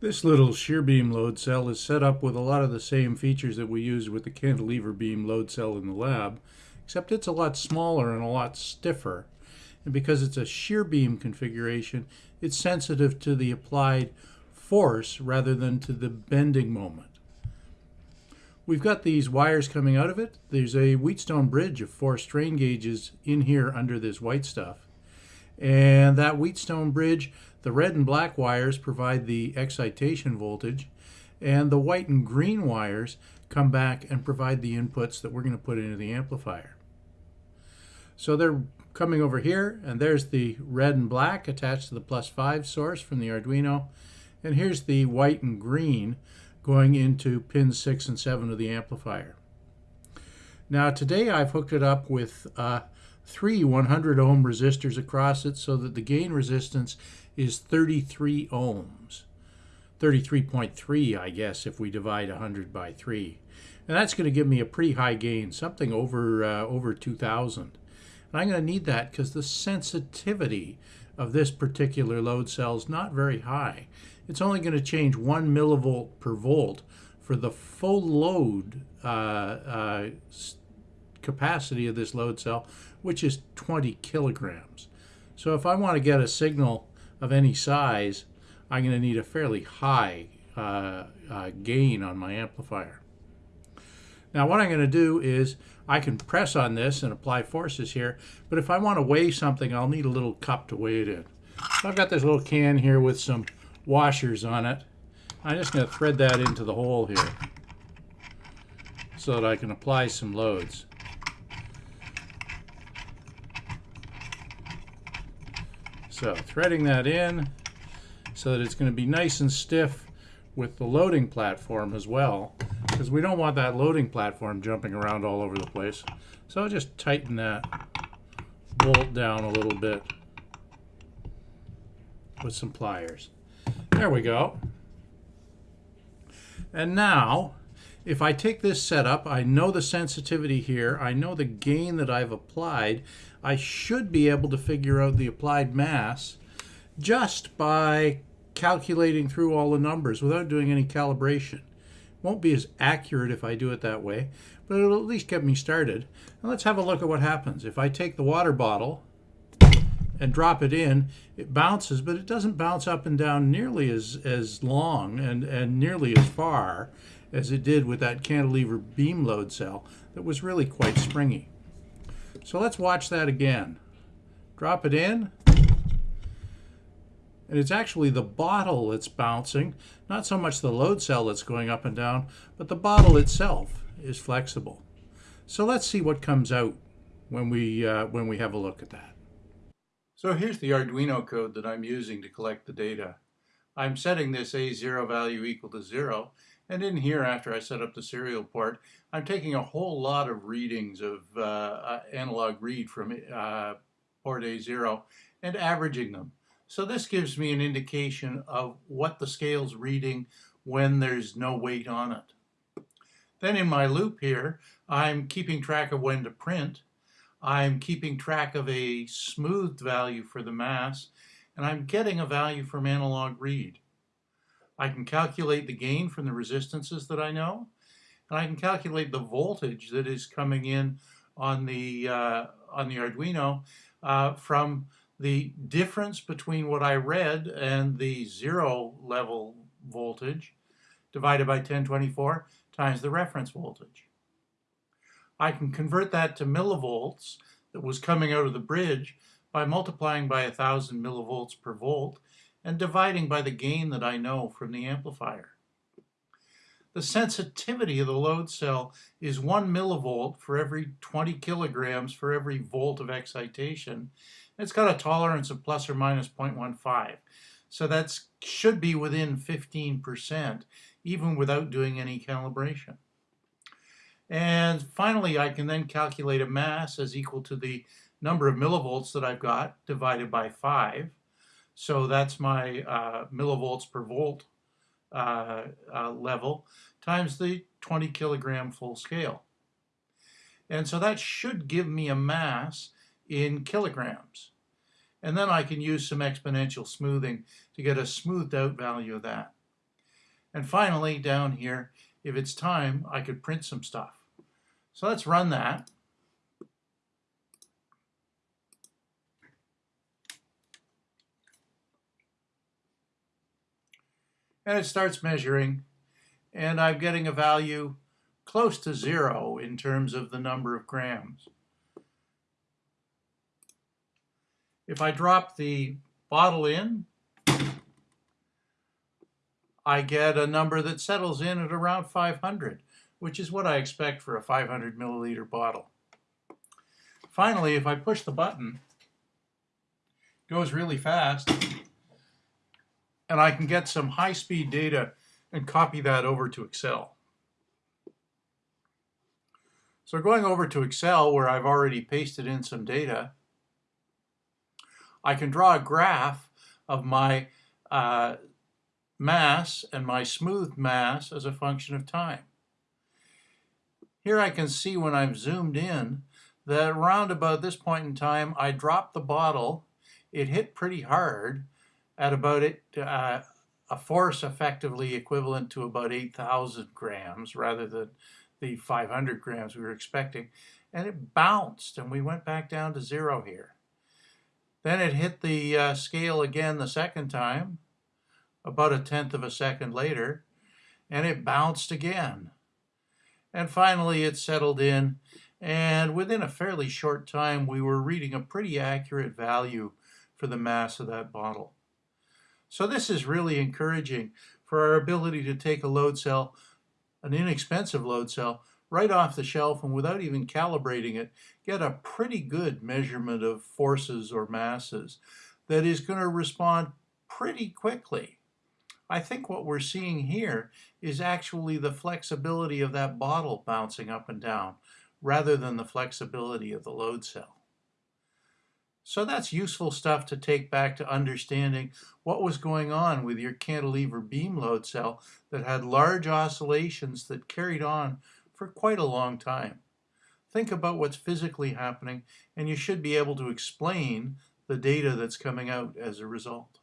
This little shear beam load cell is set up with a lot of the same features that we use with the cantilever beam load cell in the lab, except it's a lot smaller and a lot stiffer. And because it's a shear beam configuration, it's sensitive to the applied force rather than to the bending moment. We've got these wires coming out of it. There's a Wheatstone bridge of four strain gauges in here under this white stuff. And that Wheatstone bridge, the red and black wires provide the excitation voltage, and the white and green wires come back and provide the inputs that we're going to put into the amplifier. So they're coming over here, and there's the red and black attached to the plus 5 source from the Arduino, and here's the white and green going into pins 6 and 7 of the amplifier. Now today I've hooked it up with uh, three 100 ohm resistors across it so that the gain resistance is 33 ohms. 33.3 I guess if we divide 100 by 3. And that's going to give me a pretty high gain, something over, uh, over 2000. And I'm going to need that because the sensitivity of this particular load cell is not very high. It's only going to change 1 millivolt per volt for the full load uh, uh, capacity of this load cell, which is 20 kilograms. So if I want to get a signal of any size, I'm going to need a fairly high uh, uh, gain on my amplifier. Now what I'm going to do is I can press on this and apply forces here, but if I want to weigh something, I'll need a little cup to weigh it in. So I've got this little can here with some washers on it. I'm just going to thread that into the hole here so that I can apply some loads. So threading that in so that it's going to be nice and stiff with the loading platform as well because we don't want that loading platform jumping around all over the place. So I'll just tighten that bolt down a little bit with some pliers. There we go. And now, if I take this setup, I know the sensitivity here, I know the gain that I've applied, I should be able to figure out the applied mass just by calculating through all the numbers without doing any calibration. Won't be as accurate if I do it that way, but it'll at least get me started. Let's have a look at what happens. If I take the water bottle and drop it in, it bounces, but it doesn't bounce up and down nearly as, as long and, and nearly as far as it did with that cantilever beam load cell that was really quite springy. So let's watch that again. Drop it in. And it's actually the bottle that's bouncing, not so much the load cell that's going up and down, but the bottle itself is flexible. So let's see what comes out when we, uh, when we have a look at that. So here's the Arduino code that I'm using to collect the data. I'm setting this A0 value equal to zero, and in here, after I set up the serial port, I'm taking a whole lot of readings of uh, uh analog read from uh, port A0 and averaging them. So this gives me an indication of what the scale's reading when there's no weight on it. Then in my loop here, I'm keeping track of when to print. I'm keeping track of a smoothed value for the mass, and I'm getting a value from analog read. I can calculate the gain from the resistances that I know, and I can calculate the voltage that is coming in on the, uh, on the Arduino uh, from the difference between what I read and the zero level voltage divided by 1024 times the reference voltage. I can convert that to millivolts that was coming out of the bridge by multiplying by 1000 millivolts per volt and dividing by the gain that I know from the amplifier. The sensitivity of the load cell is 1 millivolt for every 20 kilograms for every volt of excitation. It's got a tolerance of plus or minus 0.15. So that should be within 15%, even without doing any calibration. And finally, I can then calculate a mass as equal to the number of millivolts that I've got divided by 5. So that's my uh, millivolts per volt uh, uh, level times the 20 kilogram full scale. And so that should give me a mass in kilograms. And then I can use some exponential smoothing to get a smoothed out value of that. And finally, down here, if it's time, I could print some stuff. So let's run that. And it starts measuring, and I'm getting a value close to zero in terms of the number of grams. If I drop the bottle in, I get a number that settles in at around 500, which is what I expect for a 500 milliliter bottle. Finally, if I push the button, it goes really fast, and I can get some high-speed data and copy that over to Excel. So going over to Excel, where I've already pasted in some data, I can draw a graph of my uh, mass and my smooth mass as a function of time. Here I can see when I'm zoomed in that around about this point in time I dropped the bottle. It hit pretty hard at about it, uh, a force effectively equivalent to about 8,000 grams rather than the 500 grams we were expecting. And it bounced and we went back down to zero here. Then it hit the uh, scale again the second time about a tenth of a second later, and it bounced again. And finally it settled in, and within a fairly short time we were reading a pretty accurate value for the mass of that bottle. So this is really encouraging for our ability to take a load cell, an inexpensive load cell, right off the shelf and without even calibrating it, get a pretty good measurement of forces or masses that is going to respond pretty quickly. I think what we're seeing here is actually the flexibility of that bottle bouncing up and down rather than the flexibility of the load cell. So that's useful stuff to take back to understanding what was going on with your cantilever beam load cell that had large oscillations that carried on for quite a long time. Think about what's physically happening and you should be able to explain the data that's coming out as a result.